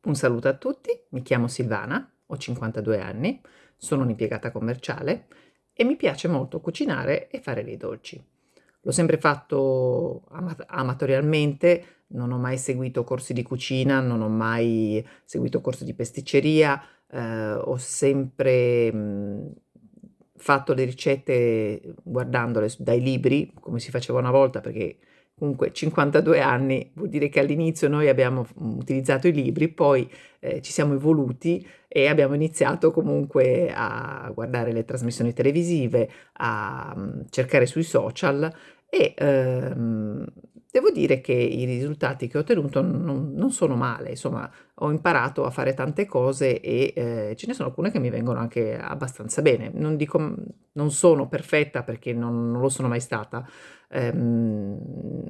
Un saluto a tutti, mi chiamo Silvana, ho 52 anni, sono un'impiegata commerciale e mi piace molto cucinare e fare dei dolci. L'ho sempre fatto ama amatorialmente, non ho mai seguito corsi di cucina, non ho mai seguito corsi di pasticceria, eh, ho sempre mh, fatto le ricette guardandole dai libri, come si faceva una volta, perché comunque 52 anni vuol dire che all'inizio noi abbiamo utilizzato i libri, poi eh, ci siamo evoluti e abbiamo iniziato comunque a guardare le trasmissioni televisive, a um, cercare sui social e ehm, devo dire che i risultati che ho ottenuto non, non, sono male, insomma ho imparato a fare tante cose e eh, ce ne sono alcune che mi vengono anche abbastanza bene. Non dico non sono perfetta perché non, non lo sono mai stata, ehm,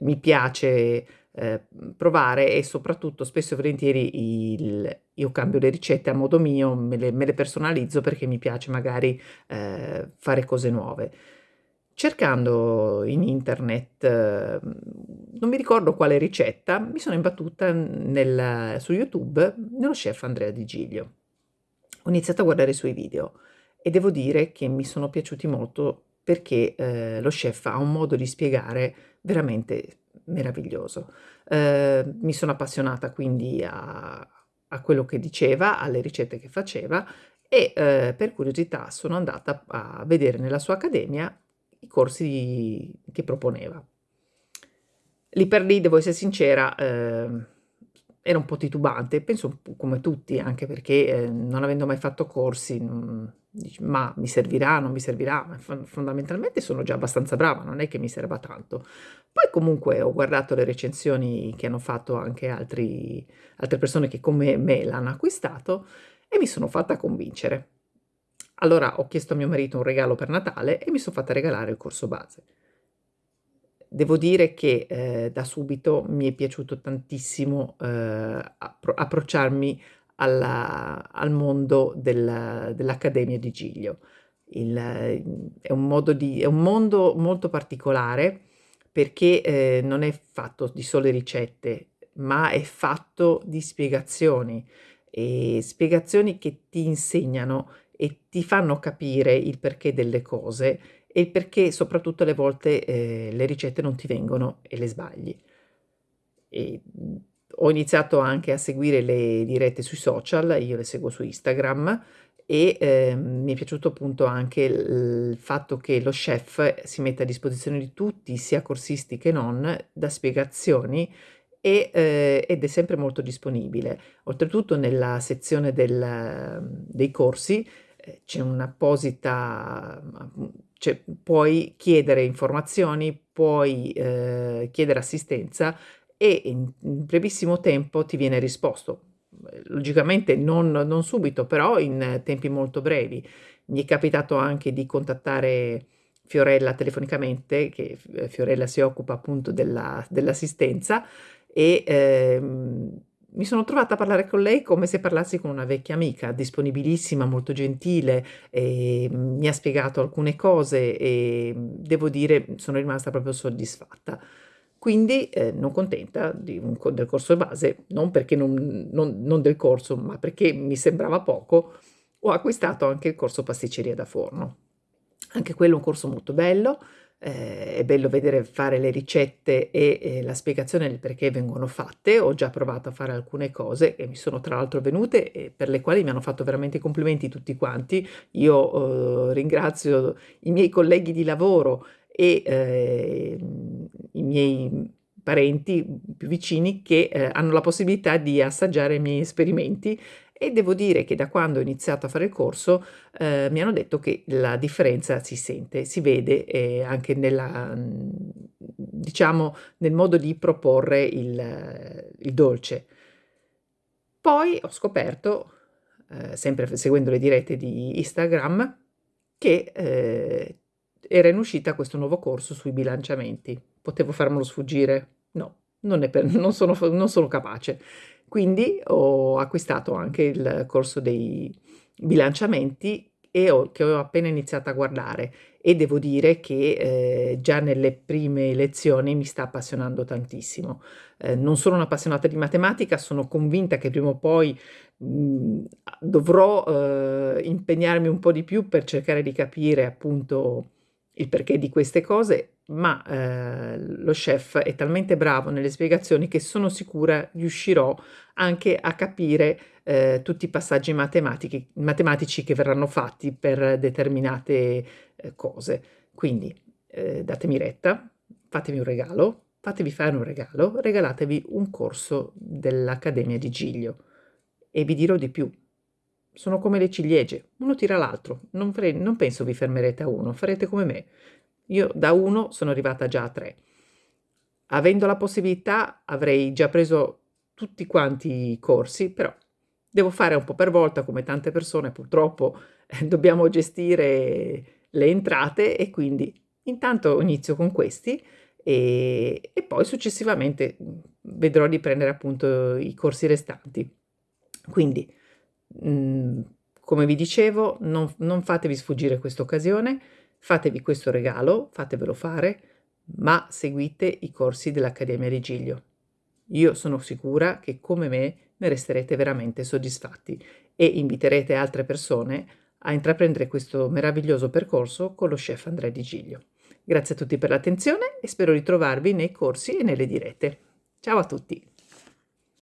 mi piace eh, provare e soprattutto spesso e volentieri il, io cambio le ricette a modo mio, me le, me le personalizzo perché mi piace magari eh, fare cose nuove. Cercando in internet, non mi ricordo quale ricetta, mi sono imbattuta nel, su YouTube nello chef Andrea Di Giglio. Ho iniziato a guardare i suoi video e devo dire che mi sono piaciuti molto perché eh, lo chef ha un modo di spiegare veramente meraviglioso. Eh, mi sono appassionata quindi a, a, quello che diceva, alle ricette che faceva e eh, per curiosità sono andata a vedere nella sua accademia i corsi che proponeva. Lì per lì, devo essere sincera, eh, era un po' titubante, penso come tutti, anche perché eh, non avendo mai fatto corsi, non, dici, ma mi servirà, non mi servirà, fondamentalmente sono già abbastanza brava, non è che mi serva tanto. Poi comunque ho guardato le recensioni che hanno fatto anche altri, altre persone che come me l'hanno acquistato e mi sono fatta convincere. Allora ho chiesto a mio marito un regalo per Natale e mi sono fatta regalare il corso base. Devo dire che eh, da subito mi è piaciuto tantissimo eh, approcciarmi alla, al mondo del, dell'Accademia di Giglio. Il, è, un di, è, un mondo molto particolare perché eh, non è fatto di sole ricette, ma è fatto di spiegazioni, e spiegazioni che ti insegnano e ti fanno capire il perché delle cose e il perché soprattutto alle volte eh, le ricette non ti vengono e le sbagli. E ho iniziato anche a seguire le dirette sui social, io le seguo su Instagram e eh, mi è piaciuto appunto anche il fatto che lo chef si mette a disposizione di tutti, sia corsisti che non, da spiegazioni e, eh, ed è sempre molto disponibile. Oltretutto nella sezione del, dei corsi c'è un'apposita, cioè puoi chiedere informazioni, puoi eh, chiedere assistenza e in, brevissimo tempo ti viene risposto. Logicamente non, non, subito, però in tempi molto brevi. Mi è capitato anche di contattare Fiorella telefonicamente, che eh, Fiorella si occupa appunto dell'assistenza, e ehm, mi sono trovata a parlare con lei come se parlassi con una vecchia amica, disponibilissima, molto gentile, mi ha spiegato alcune cose e devo dire sono rimasta proprio soddisfatta. Quindi eh, non contenta un, del corso base, non perché non, non, non del corso, ma perché mi sembrava poco, ho acquistato anche il corso pasticceria da forno. Anche quello è un corso molto bello, eh, è bello vedere fare le ricette e eh, la spiegazione del perché vengono fatte. Ho già provato a fare alcune cose e mi sono tra l'altro venute e per le quali mi hanno fatto veramente complimenti tutti quanti. Io eh, ringrazio i miei colleghi di lavoro e eh, i miei parenti più vicini che eh, hanno la possibilità di assaggiare i miei esperimenti e devo dire che da quando ho iniziato a fare il corso eh, mi hanno detto che la differenza si sente, si vede eh, anche nella, diciamo, nel modo di proporre il, il dolce. Poi ho scoperto, eh, sempre seguendo le dirette di Instagram, che eh, era in uscita questo nuovo corso sui bilanciamenti. Potevo farmelo sfuggire? No, non, per, non, sono, non sono capace. Quindi ho acquistato anche il corso dei bilanciamenti e ho, che ho appena iniziato a guardare e devo dire che eh, già nelle prime lezioni mi sta appassionando tantissimo. Eh, non sono un'appassionata di matematica, sono convinta che prima o poi mh, mm, dovrò eh, impegnarmi un po' di più per cercare di capire appunto il perché di queste cose, ma eh, lo chef è talmente bravo nelle spiegazioni che sono sicura riuscirò anche a capire eh, tutti i passaggi matematici che verranno fatti per determinate eh, cose. Quindi eh, datemi retta, fatevi un regalo, fatevi fare un regalo, regalatevi un corso dell'Accademia di Giglio. E vi dirò di più, sono come le ciliegie, uno tira l'altro, non, non penso vi fermerete a uno, farete come me. Io da uno sono arrivata già a tre. Avendo la possibilità avrei già preso tutti quanti i corsi, però devo fare un po' per volta, come tante persone purtroppo eh, dobbiamo gestire le entrate e quindi intanto inizio con questi e, e poi successivamente vedrò di prendere appunto i corsi restanti. Quindi Mhmm, come vi dicevo, non, non fatevi sfuggire questa occasione, fatevi questo regalo, fatevelo fare, ma seguite i corsi dell'Accademia di Giglio. Io sono sicura che come me ne resterete veramente soddisfatti e inviterete altre persone a intraprendere questo meraviglioso percorso con lo chef Andrea Di Giglio. Grazie a tutti per l'attenzione e spero di trovarvi nei corsi e nelle dirette. Ciao a tutti!